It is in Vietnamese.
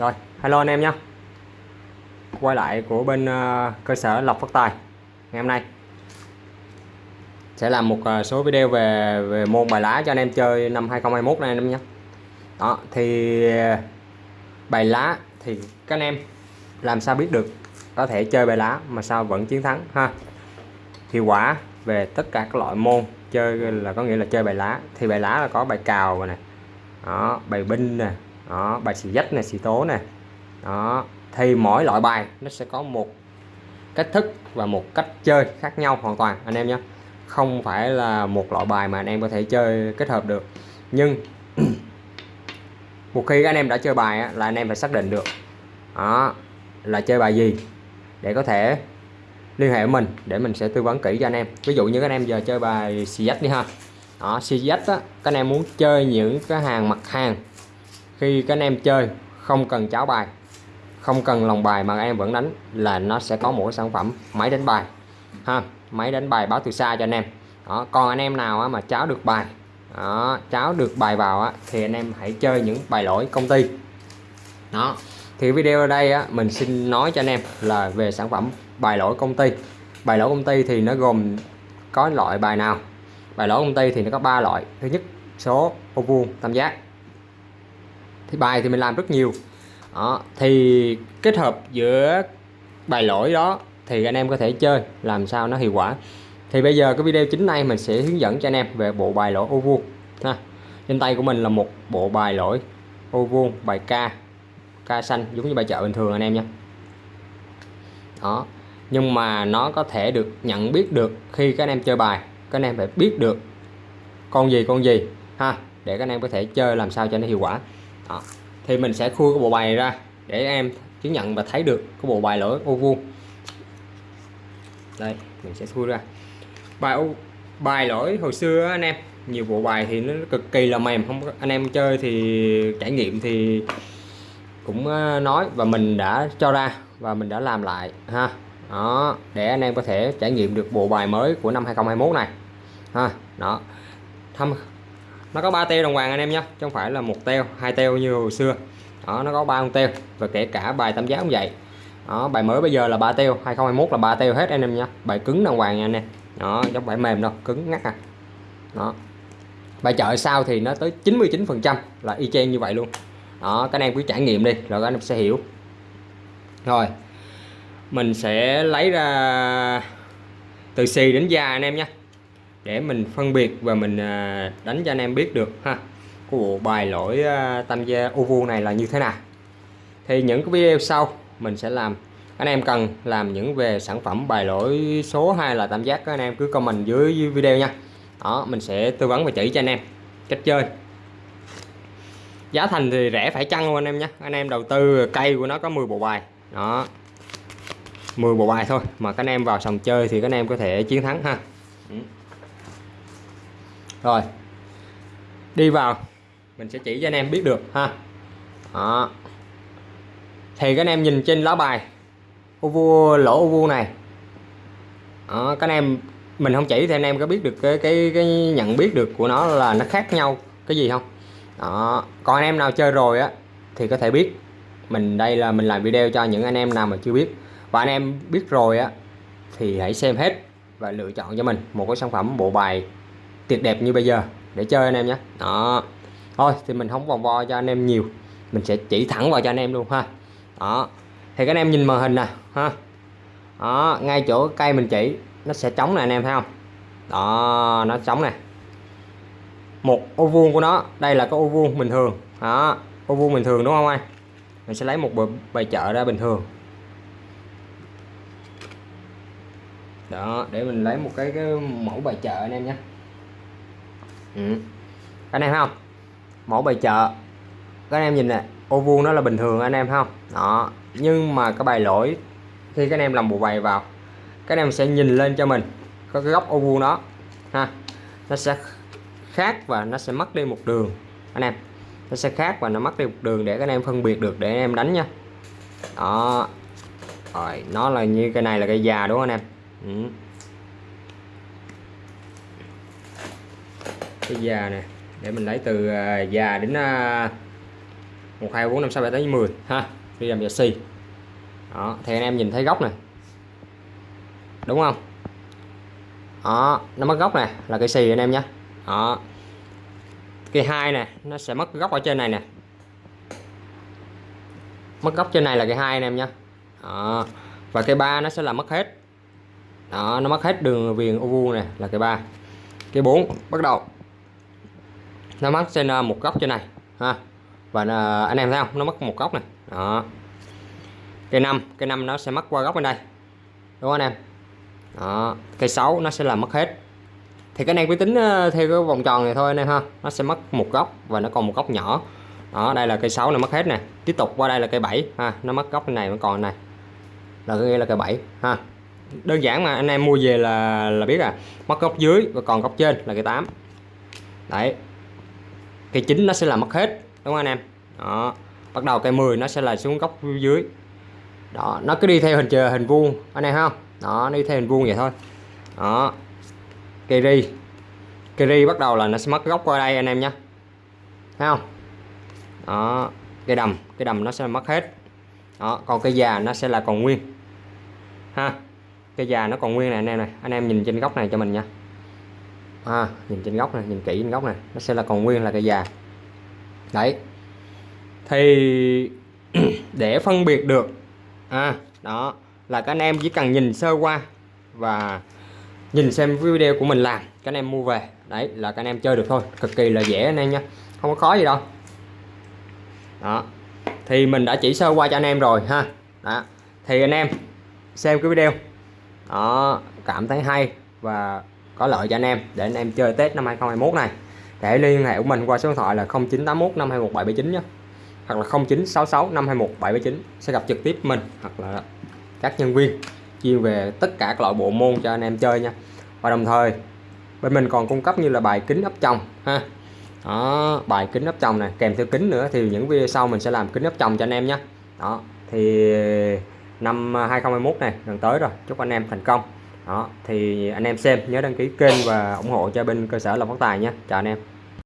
Rồi, hello anh em nhé. Quay lại của bên uh, cơ sở Lộc Phát Tài Ngày hôm nay. Sẽ làm một uh, số video về về môn bài lá cho anh em chơi năm 2021 này anh em nhé. Đó, thì uh, bài lá thì các anh em làm sao biết được có thể chơi bài lá mà sao vẫn chiến thắng ha? Hiệu quả về tất cả các loại môn chơi là có nghĩa là chơi bài lá. Thì bài lá là có bài cào này đó bài binh nè đó bài xì dách này xì tố nè đó thì mỗi loại bài nó sẽ có một cách thức và một cách chơi khác nhau hoàn toàn anh em nhé. Không phải là một loại bài mà anh em có thể chơi kết hợp được. Nhưng một khi anh em đã chơi bài á, là anh em phải xác định được đó là chơi bài gì để có thể liên hệ với mình để mình sẽ tư vấn kỹ cho anh em. Ví dụ như các anh em giờ chơi bài CZ đi ha. Đó CZ á các anh em muốn chơi những cái hàng mặt hàng khi các anh em chơi không cần cháo bài không cần lòng bài mà em vẫn đánh là nó sẽ có một sản phẩm máy đánh bài ha máy đánh bài báo từ xa cho anh em. Đó còn anh em nào mà cháo được bài đó cháo được bài vào thì anh em hãy chơi những bài lỗi công ty. Đó thì video ở đây á, mình xin nói cho anh em là về sản phẩm bài lỗi công ty. Bài lỗi công ty thì nó gồm có loại bài nào? Bài lỗi công ty thì nó có ba loại. Thứ nhất số ô vuông tam giác thì bài thì mình làm rất nhiều. Đó, thì kết hợp giữa bài lỗi đó thì anh em có thể chơi làm sao nó hiệu quả. Thì bây giờ cái video chính này mình sẽ hướng dẫn cho anh em về bộ bài lỗi ô vuông ha. Trên tay của mình là một bộ bài lỗi ô vuông bài ca ca xanh giống như bài chợ bình thường anh em nha. Đó nhưng mà nó có thể được nhận biết được khi các anh em chơi bài các anh em phải biết được con gì con gì ha để các anh em có thể chơi làm sao cho nó hiệu quả đó. thì mình sẽ khui cái bộ bài ra để em chứng nhận và thấy được cái bộ bài lỗi ô vuông đây, mình sẽ khui ra. Bài ô bài lỗi hồi xưa anh em, nhiều bộ bài thì nó cực kỳ là mềm, không anh em chơi thì trải nghiệm thì cũng ờ, nói và mình đã cho ra và mình đã làm lại, ha. Đó, để anh em có thể trải nghiệm được bộ bài mới của năm 2021 này, ha. Đó. Thăm nó có ba teo đồng hoàng anh em nhé, chứ không phải là một teo, hai teo như hồi xưa. Đó, nó có ba con teo, và kể cả bài tam giác cũng vậy. Đó, bài mới bây giờ là ba teo 2021 là ba teo hết anh em nhé. Bài cứng đồng hoàng nha anh em. Đó giống bài mềm đâu, cứng ngắt à. Đó. Bài chợ sau thì nó tới 99 phần trăm là y chang như vậy luôn. Đó, các anh em cứ trải nghiệm đi, rồi các anh em sẽ hiểu. Rồi, mình sẽ lấy ra từ xì đến da anh em nhé để mình phân biệt và mình à, đánh cho anh em biết được ha. Của bộ bài lỗi à, tam gia uvu này là như thế nào. Thì những cái video sau mình sẽ làm. Anh em cần làm những về sản phẩm bài lỗi số hay là tam giác các anh em cứ comment dưới video nha. Đó, mình sẽ tư vấn và chỉ cho anh em cách chơi. Giá thành thì rẻ phải chăng luôn anh em nhé. Anh em đầu tư cây của nó có 10 bộ bài. Đó 10 bộ bài thôi mà các anh em vào sòng chơi thì các anh em có thể chiến thắng ha. Ừ rồi. Đi vào. Mình sẽ chỉ cho anh em biết được ha. Đó. thì các anh em nhìn trên lá bài. Ô vuông lỗ ô vuông này. Đó, các anh em mình không chỉ thì anh em có biết được cái cái cái nhận biết được của nó là nó khác nhau cái gì không? Đó. Còn anh em nào chơi rồi á thì có thể biết. Mình đây là mình làm video cho những anh em nào mà chưa biết. Và anh em biết rồi á thì hãy xem hết và lựa chọn cho mình một cái sản phẩm bộ bài tuyệt đẹp như bây giờ. Để chơi anh em nhé. Đó. Thôi thì mình không vòng vo cho anh em nhiều. Mình sẽ chỉ thẳng vào cho anh em luôn ha. Đó. Thì các anh em nhìn màn hình nè ha. Đó ngay chỗ cây mình chỉ nó sẽ trống nè anh em thấy không? Đó nó trống nè. Một ô vuông của nó đây là cái ô vuông bình thường. Đó ô vuông bình thường đúng không anh? Mình sẽ lấy một bài chợ ra bình thường. Đó để mình lấy một cái, cái mẫu bài chợ anh em nhé ừ. anh em thấy không? Mẫu bài chợ. Các anh em nhìn nè, ô vuông nó là bình thường, anh em không? Đó. Nhưng mà cái bài lỗi, khi các anh em làm bộ bài vào, các anh em sẽ nhìn lên cho mình, có cái góc ô vuông đó, ha. Nó sẽ khác và nó sẽ mất đi một đường, anh em. Nó sẽ khác và nó mất đi một đường để các anh em phân biệt được, để anh em đánh nha. Đó. Rồi, nó là như cái này là cây già, đúng không anh em? Ừ. cái già nè, để mình lấy từ già đến à, một 1 2 4 5 6 7 8 10 ha. Đi làm giờ xì. Đó, thì anh em nhìn thấy góc này. Đúng không? Đó, nó mất góc này, là cây xì anh em nhé. Đó. Cây hai nè, nó sẽ mất góc ở trên này nè. Mất góc trên này là cây hai anh em nhé. Đó. và cây ba nó sẽ là mất hết. Đó, nó mất hết đường viền ô vuông này, là cây ba. Cây 4 bắt đầu nó mất trên ờ, một góc trên này, ha. Và ờ, anh em thấy không? Nó mất một góc này. Đó. Cây năm cây năm nó sẽ mất qua góc bên đây. Đúng không anh em? Đó. Cây 6 nó sẽ là mất hết. Thì cái này quy tính ờ, theo cái vòng tròn này thôi anh em ha. Nó sẽ mất một góc và nó còn một góc nhỏ. Đó, đây là cây 6 nó mất hết nè. Tiếp tục qua đây là cây 7 ha. Nó mất góc này vẫn còn này. Là nghĩa là cây 7 ha. Đơn giản mà anh em mua về là là biết à. Mất góc dưới và còn góc trên là cây 8 đấy cây chính nó sẽ là mất hết, đúng không anh em? Đó. Bắt đầu cây 10 nó sẽ là xuống góc dưới. Đó, nó cứ đi theo hình chờ, hình vuông, anh em không? Đó đi theo hình vuông vậy thôi. Đó. Cây ri. Cây ri bắt đầu là nó sẽ mất góc qua đây anh em nhé. Thấy không? Đó. Cây đầm cây đầm nó sẽ mất hết. Đó, còn cây già nó sẽ là còn nguyên. Ha. Cây già nó còn nguyên này, anh em này. Anh em nhìn trên góc này cho mình nha à, nhìn trên góc này nhìn kỹ trên góc này. Nó sẽ là còn nguyên là cây già. Đấy. Thì để phân biệt được à đó là các anh em chỉ cần nhìn sơ qua và nhìn xem video của mình làm các anh em mua về. Đấy là các anh em chơi được thôi. Cực kỳ là dễ anh em nha. Không có khó gì đâu. Đó. Thì mình đã chỉ sơ qua cho anh em rồi ha. Đó. Thì anh em xem cái video. Đó cảm thấy hay và có lợi cho anh em. Để anh em chơi Tết năm 2021 này, để liên hệ của mình qua số điện thoại là 0981 521779 nhé. Hoặc là 0966 521779 sẽ gặp trực tiếp mình hoặc là các nhân viên chuyên về tất cả các loại bộ môn cho anh em chơi nha. Và đồng thời, bên mình còn cung cấp như là bài kính ấp chồng ha. Đó, bài kính ấp chồng này, kèm theo kính nữa thì những video sau mình sẽ làm kính ấp chồng cho anh em nhé. Đó, thì năm 2021 này, gần tới rồi. Chúc anh em thành công đó, thì anh em xem, nhớ đăng ký kênh và ủng hộ cho bên cơ sở làm Phát Tài nhé. Chào anh em.